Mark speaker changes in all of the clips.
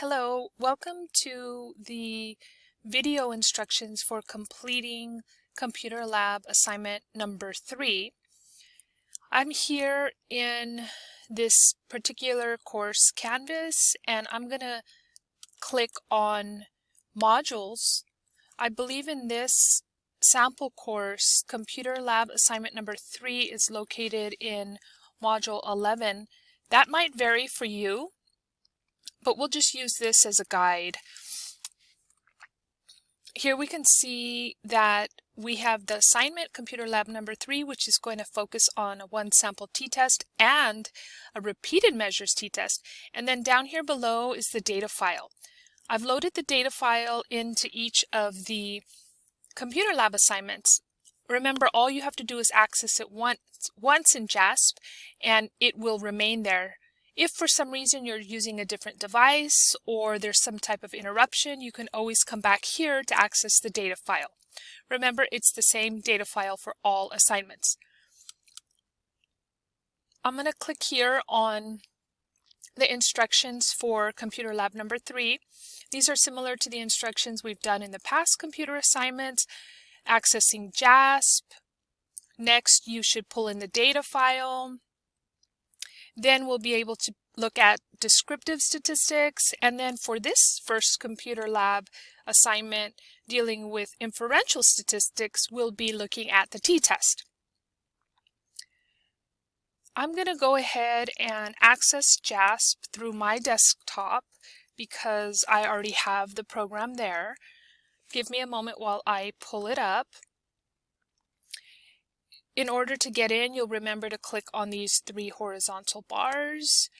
Speaker 1: Hello, welcome to the video instructions for completing Computer Lab assignment number three. I'm here in this particular course Canvas and I'm going to click on modules. I believe in this sample course Computer Lab assignment number three is located in module 11. That might vary for you but we'll just use this as a guide. Here we can see that we have the assignment computer lab number three, which is going to focus on a one sample t-test and a repeated measures t-test. And then down here below is the data file. I've loaded the data file into each of the computer lab assignments. Remember, all you have to do is access it once, once in JASP and it will remain there if for some reason you're using a different device or there's some type of interruption, you can always come back here to access the data file. Remember, it's the same data file for all assignments. I'm going to click here on the instructions for computer lab number three. These are similar to the instructions we've done in the past computer assignments, accessing JASP. Next, you should pull in the data file, then we'll be able to look at descriptive statistics. And then for this first computer lab assignment dealing with inferential statistics, we'll be looking at the t-test. I'm going to go ahead and access JASP through my desktop because I already have the program there. Give me a moment while I pull it up. In order to get in, you'll remember to click on these three horizontal bars.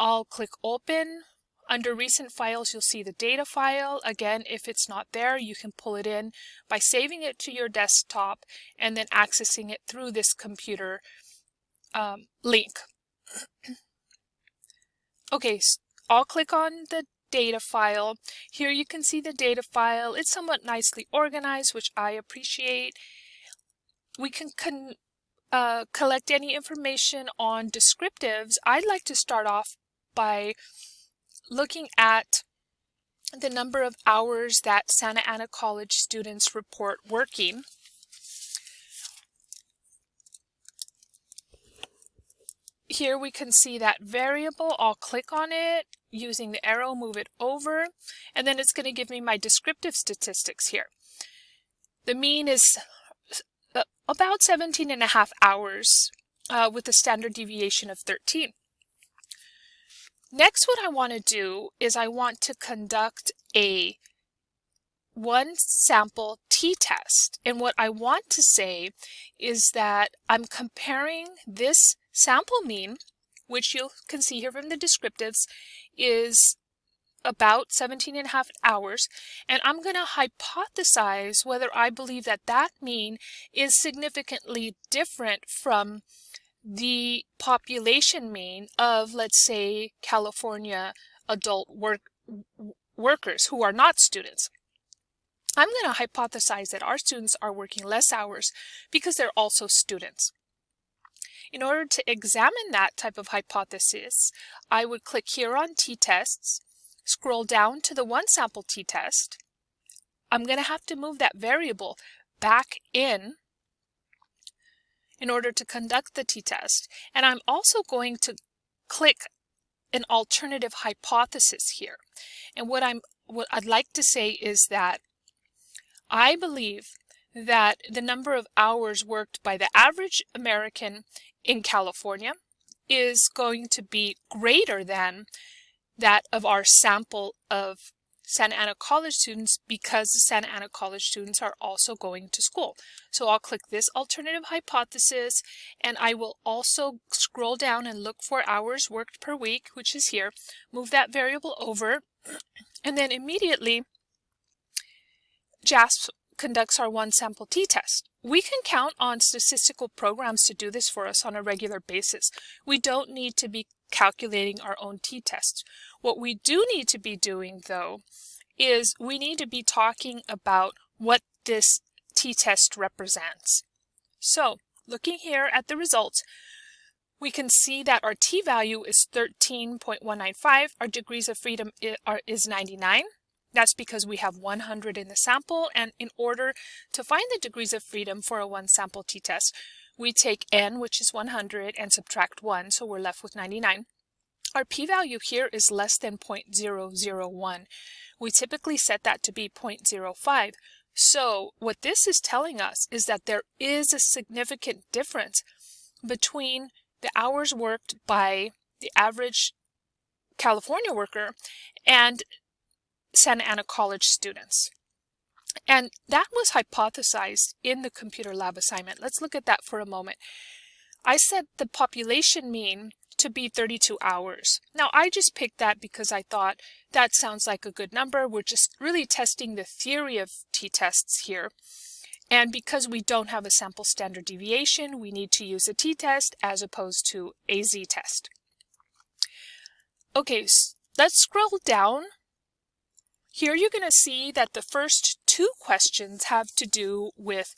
Speaker 1: I'll click open. Under recent files, you'll see the data file. Again, if it's not there, you can pull it in by saving it to your desktop and then accessing it through this computer um, link. okay, so I'll click on the data file. Here you can see the data file. It's somewhat nicely organized, which I appreciate we can con uh, collect any information on descriptives, I'd like to start off by looking at the number of hours that Santa Ana College students report working. Here we can see that variable. I'll click on it using the arrow, move it over, and then it's going to give me my descriptive statistics here. The mean is about 17 and a half hours uh, with a standard deviation of 13. Next, what I want to do is I want to conduct a one sample t-test. And what I want to say is that I'm comparing this sample mean, which you can see here from the descriptives, is about 17 and a half hours, and I'm going to hypothesize whether I believe that that mean is significantly different from the population mean of, let's say, California adult work, workers who are not students. I'm going to hypothesize that our students are working less hours because they're also students. In order to examine that type of hypothesis, I would click here on t-tests scroll down to the one sample t-test, I'm going to have to move that variable back in in order to conduct the t-test. And I'm also going to click an alternative hypothesis here. And what I'm what I'd like to say is that I believe that the number of hours worked by the average American in California is going to be greater than that of our sample of Santa Ana College students because the Santa Ana College students are also going to school. So I'll click this alternative hypothesis and I will also scroll down and look for hours worked per week, which is here, move that variable over, and then immediately JASP conducts our one sample t-test. We can count on statistical programs to do this for us on a regular basis. We don't need to be calculating our own t-tests. What we do need to be doing, though, is we need to be talking about what this t-test represents. So, looking here at the results, we can see that our t-value is 13.195. Our degrees of freedom is 99. That's because we have 100 in the sample, and in order to find the degrees of freedom for a one sample t-test, we take n, which is 100, and subtract 1, so we're left with 99. Our p-value here is less than 0.001. We typically set that to be 0.05. So what this is telling us is that there is a significant difference between the hours worked by the average California worker and Santa Ana College students. And that was hypothesized in the computer lab assignment. Let's look at that for a moment. I said the population mean to be 32 hours. Now I just picked that because I thought that sounds like a good number. We're just really testing the theory of t-tests here. And because we don't have a sample standard deviation, we need to use a t-test as opposed to a z-test. Okay, so let's scroll down. Here you're going to see that the first two questions have to do with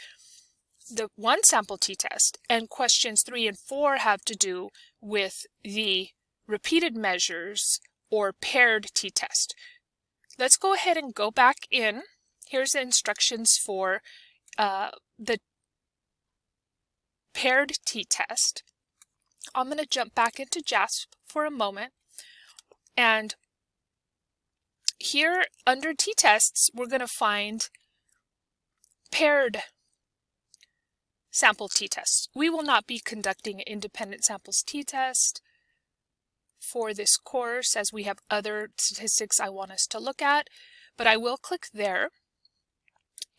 Speaker 1: the one sample t-test and questions three and four have to do with the repeated measures or paired t-test. Let's go ahead and go back in. Here's the instructions for uh, the paired t-test. I'm going to jump back into JASP for a moment. And here under t-tests, we're going to find paired sample t-tests. We will not be conducting independent samples t-test for this course as we have other statistics I want us to look at, but I will click there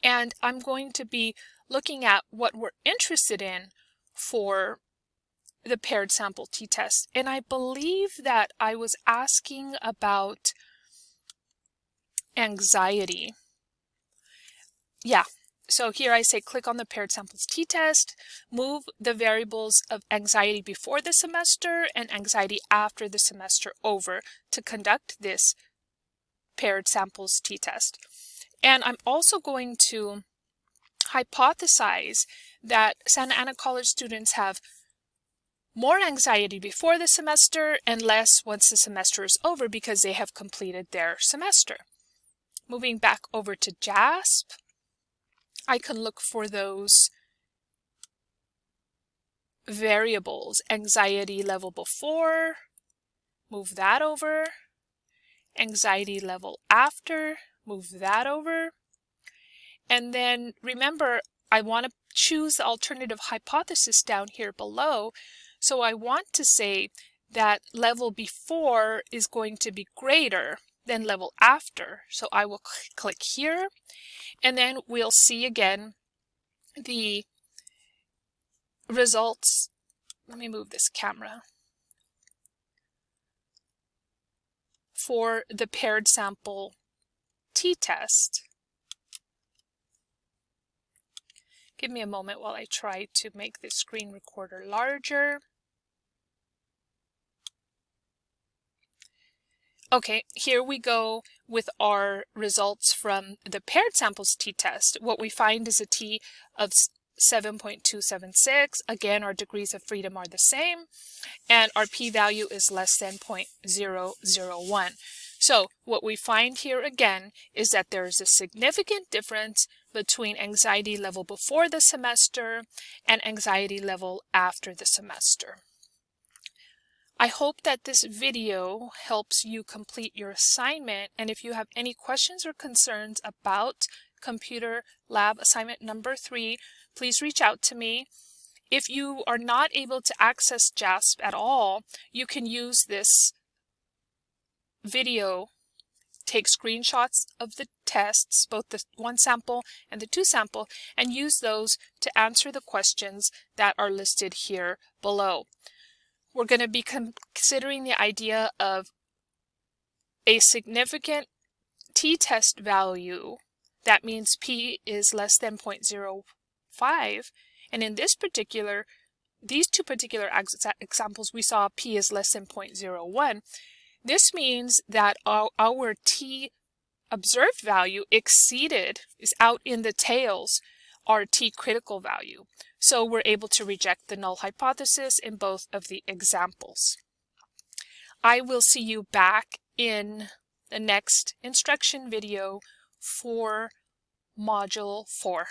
Speaker 1: and I'm going to be looking at what we're interested in for the paired sample t-test. And I believe that I was asking about anxiety. Yeah, so here I say click on the paired samples t-test, move the variables of anxiety before the semester and anxiety after the semester over to conduct this paired samples t-test. And I'm also going to hypothesize that Santa Ana College students have more anxiety before the semester and less once the semester is over because they have completed their semester. Moving back over to JASP, I can look for those variables, anxiety level before, move that over, anxiety level after, move that over. And then remember, I want to choose the alternative hypothesis down here below. So I want to say that level before is going to be greater than level after. So I will cl click here and then we'll see again the results. Let me move this camera. For the paired sample t-test. Give me a moment while I try to make the screen recorder larger. Okay, here we go with our results from the paired samples t-test. What we find is a t of 7.276. Again, our degrees of freedom are the same, and our p-value is less than 0.001. So what we find here again is that there is a significant difference between anxiety level before the semester and anxiety level after the semester. I hope that this video helps you complete your assignment and if you have any questions or concerns about computer lab assignment number three, please reach out to me. If you are not able to access JASP at all, you can use this video take screenshots of the tests, both the one sample and the two sample, and use those to answer the questions that are listed here below. We're going to be considering the idea of a significant t-test value. That means p is less than 0.05. And in this particular, these two particular examples, we saw p is less than 0.01. This means that our, our t observed value exceeded, is out in the tails, our t critical value. So we're able to reject the null hypothesis in both of the examples. I will see you back in the next instruction video for Module 4.